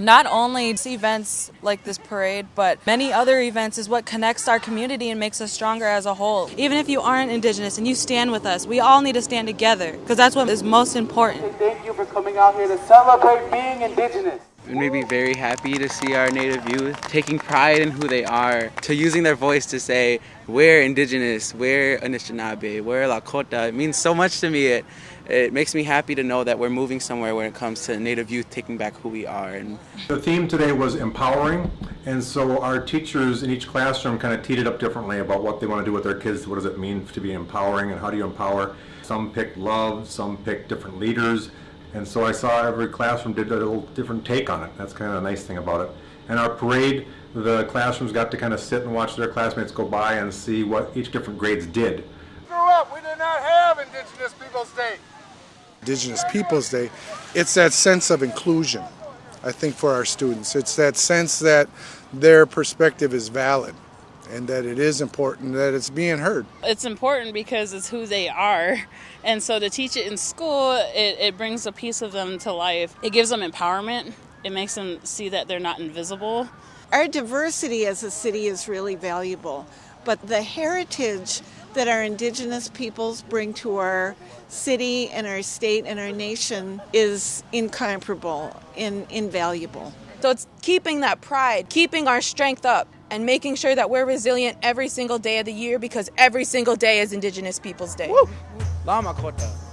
Not only events like this parade, but many other events is what connects our community and makes us stronger as a whole. Even if you aren't Indigenous and you stand with us, we all need to stand together because that's what is most important. Thank you for coming out here to celebrate being Indigenous. It made me very happy to see our Native youth taking pride in who they are, to using their voice to say, we're Indigenous, we're Anishinaabe, we're Lakota. It means so much to me. It, it makes me happy to know that we're moving somewhere when it comes to Native youth taking back who we are. And the theme today was empowering, and so our teachers in each classroom kind of teed it up differently about what they want to do with their kids. What does it mean to be empowering, and how do you empower? Some picked love, some picked different leaders. And so I saw every classroom did a little different take on it. That's kind of a nice thing about it. And our parade, the classrooms got to kind of sit and watch their classmates go by and see what each different grades did. Grew up, we did not have Indigenous Peoples Day. Indigenous Peoples Day, it's that sense of inclusion, I think, for our students. It's that sense that their perspective is valid and that it is important that it's being heard. It's important because it's who they are. And so to teach it in school, it, it brings a piece of them to life. It gives them empowerment, it makes them see that they're not invisible. Our diversity as a city is really valuable, but the heritage that our indigenous peoples bring to our city and our state and our nation is incomparable and invaluable. So it's keeping that pride, keeping our strength up, and making sure that we're resilient every single day of the year because every single day is Indigenous Peoples Day. Kota.